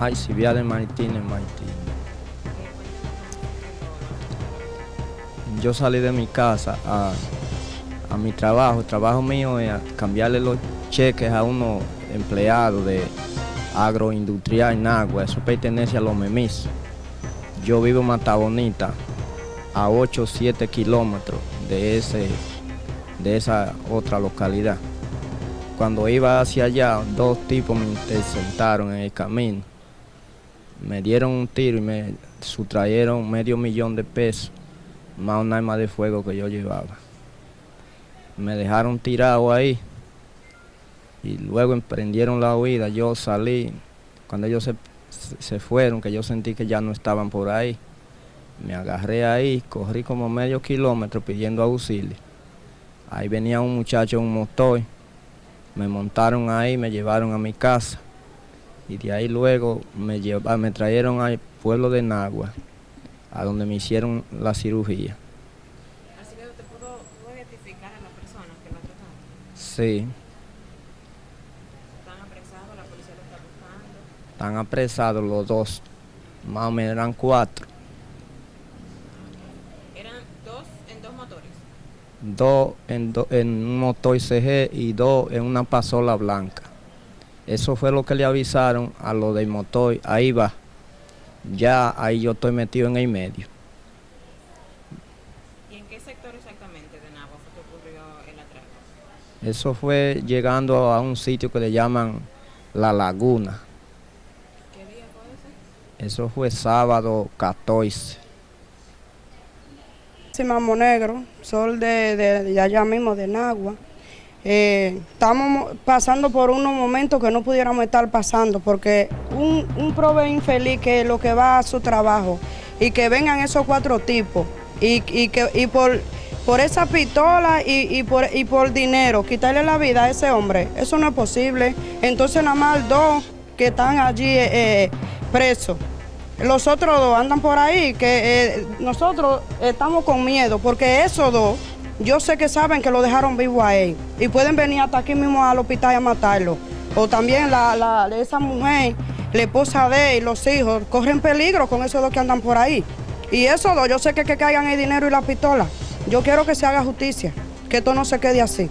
Ay, Civiales Martínez Martínez. Yo salí de mi casa a, a mi trabajo. El trabajo mío es cambiarle los cheques a unos empleados de agroindustrial en agua. Eso pertenece a los memis. Yo vivo en Mata Bonita, a 8 o 7 kilómetros de, ese, de esa otra localidad. Cuando iba hacia allá, dos tipos me interceptaron en el camino. Me dieron un tiro y me sustrayeron medio millón de pesos, más un arma de fuego que yo llevaba. Me dejaron tirado ahí y luego emprendieron la huida. Yo salí, cuando ellos se, se fueron, que yo sentí que ya no estaban por ahí, me agarré ahí, corrí como medio kilómetro pidiendo auxilio. Ahí venía un muchacho en un motor, me montaron ahí, me llevaron a mi casa y de ahí luego me, llevaron, me trajeron al pueblo de Nagua, a donde me hicieron la cirugía. Así que usted pudo, pudo identificar a la persona que la trataron. Sí, Están apresados, la policía lo está buscando. están apresados los dos, más o menos eran cuatro. Eran dos en dos motores. dos en, do- en un motor CG y dos en una pasola blanca. Eso fue lo que le avisaron a lo del motor. Ahí va. Ya ahí yo estoy metido en el medio. ¿Y en qué sector exactamente de Nagua fue que ocurrió el atraco? Eso fue llegando a un sitio que le llaman La Laguna. ¿Qué día fue ese? Eso fue sábado 14. Sí, Mamo Negro, sol de, de- de allá mismo, de Nagua. Eh, estamos mo- pasando por unos momentos que no pudiéramos estar pasando, porque un, un prove infeliz que lo que va a su trabajo y que vengan esos cuatro tipos y, y que y por, por esa pistola y, y por, y por dinero quitarle la vida a ese hombre, eso no es posible. Entonces nada más dos que están allí eh, eh, presos. Los otros dos andan por ahí, que nosotros estamos con miedo, porque esos dos, yo sé que saben que lo dejaron vivo a él y pueden venir hasta aquí mismo al hospital a matarlo. O también la, la- esa mujer, la esposa de él, los hijos, corren peligro con esos dos que andan por ahí. Y esos dos, yo sé que, que caigan el dinero y la pistola. Yo quiero que se haga justicia, que esto no se quede así.